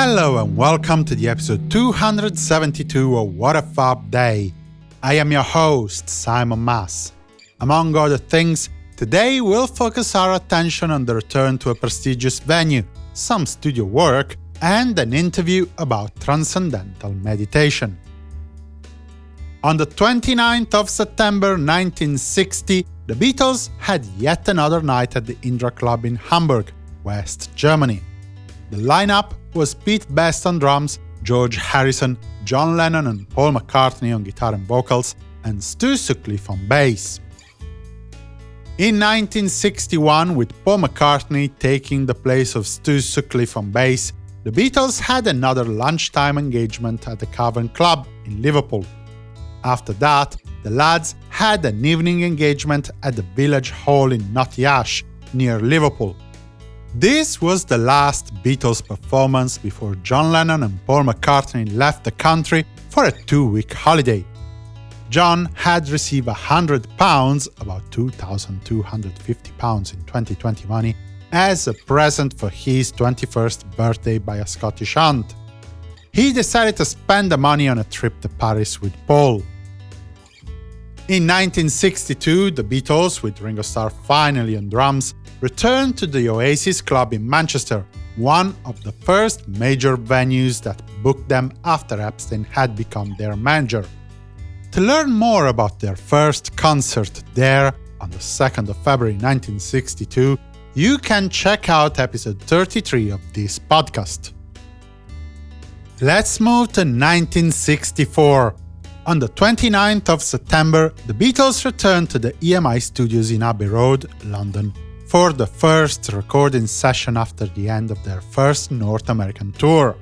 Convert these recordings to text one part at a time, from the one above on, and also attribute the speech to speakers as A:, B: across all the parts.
A: Hello and welcome to the episode 272 of What a Fab Day. I am your host, Simon Mas. Among other things, today we'll focus our attention on the return to a prestigious venue, some studio work, and an interview about transcendental meditation. On the 29th of September 1960, the Beatles had yet another night at the Indra Club in Hamburg, West Germany. The lineup was Pete Best on drums, George Harrison, John Lennon and Paul McCartney on guitar and vocals, and Stu Sutcliffe on bass. In 1961, with Paul McCartney taking the place of Stu Sutcliffe on bass, the Beatles had another lunchtime engagement at the Cavern Club in Liverpool. After that, the lads had an evening engagement at the Village Hall in Knotty Ash, near Liverpool. This was the last Beatles performance before John Lennon and Paul McCartney left the country for a two-week holiday. John had received £100, about £2,250 in 2020 money, as a present for his 21st birthday by a Scottish aunt. He decided to spend the money on a trip to Paris with Paul. In 1962, the Beatles, with Ringo Starr finally on drums, returned to the Oasis Club in Manchester, one of the first major venues that booked them after Epstein had become their manager. To learn more about their first concert there on the 2nd of February 1962, you can check out episode 33 of this podcast. Let's move to 1964. On the 29th of September, the Beatles returned to the EMI studios in Abbey Road, London, for the first recording session after the end of their first North American tour.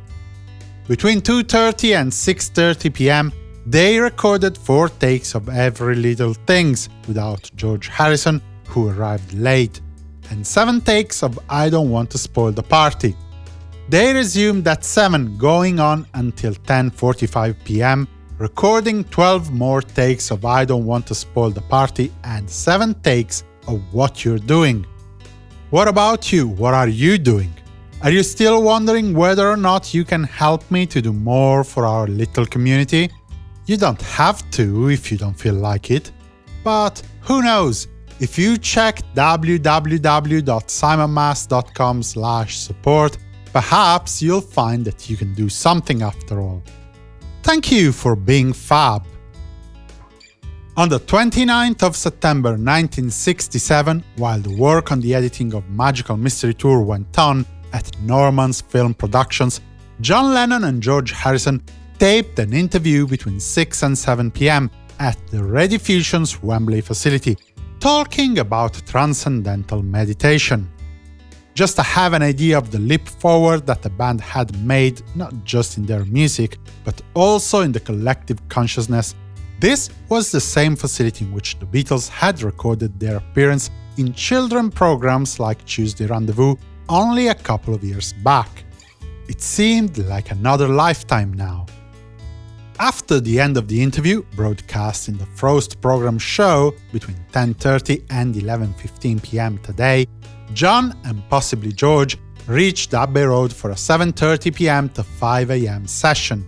A: Between 2.30 and 6.30 pm, they recorded four takes of Every Little Things without George Harrison, who arrived late, and seven takes of I Don't Want to Spoil the Party. They resumed at 7, going on until 10.45 pm, recording 12 more takes of I Don't Want to Spoil the Party and 7 takes of What You're Doing. What about you? What are you doing? Are you still wondering whether or not you can help me to do more for our little community? You don't have to if you don't feel like it. But who knows, if you check www.simonmas.com support, perhaps you'll find that you can do something after all. Thank you for being fab. On the 29th of September 1967, while the work on the editing of Magical Mystery Tour went on at Norman's Film Productions, John Lennon and George Harrison taped an interview between 6 and 7 pm at the Rediffusion's Wembley facility, talking about transcendental meditation. Just to have an idea of the leap forward that the band had made not just in their music, but also in the collective consciousness this was the same facility in which the Beatles had recorded their appearance in children programs like Tuesday Rendezvous only a couple of years back. It seemed like another lifetime now. After the end of the interview, broadcast in the Frost program show between 10.30 and 11.15 pm today, John and possibly George reached Abbey Road for a 7.30 pm to 5 am session.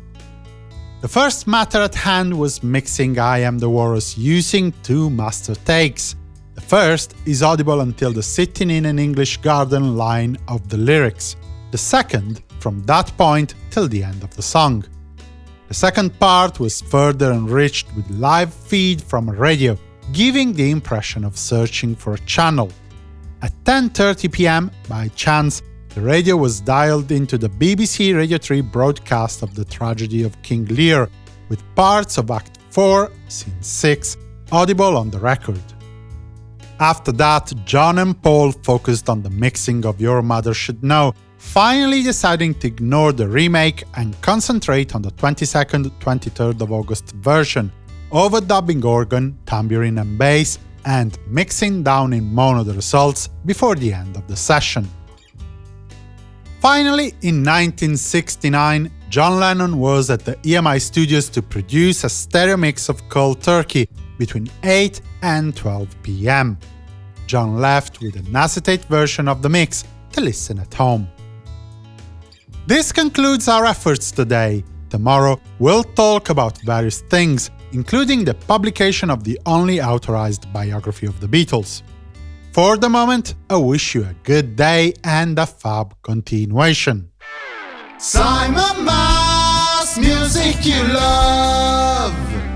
A: The first matter at hand was mixing I Am the Walrus using two master takes. The first is audible until the sitting in an English garden line of the lyrics, the second from that point till the end of the song. The second part was further enriched with live feed from a radio, giving the impression of searching for a channel. At 10.30 pm, by chance, the radio was dialed into the BBC Radio 3 broadcast of the tragedy of King Lear, with parts of Act 4, Scene 6, audible on the record. After that, John and Paul focused on the mixing of Your Mother Should Know, finally deciding to ignore the remake and concentrate on the 22nd 23rd of August version, overdubbing organ, tambourine and bass, and mixing down in mono the results before the end of the session. Finally, in 1969, John Lennon was at the EMI studios to produce a stereo mix of Cold Turkey between 8 and 12 pm. John left with an acetate version of the mix to listen at home. This concludes our efforts today. Tomorrow, we'll talk about various things, including the publication of the only authorized biography of the Beatles. For the moment, I wish you a good day and a fab continuation.
B: Simon Mas, music you love.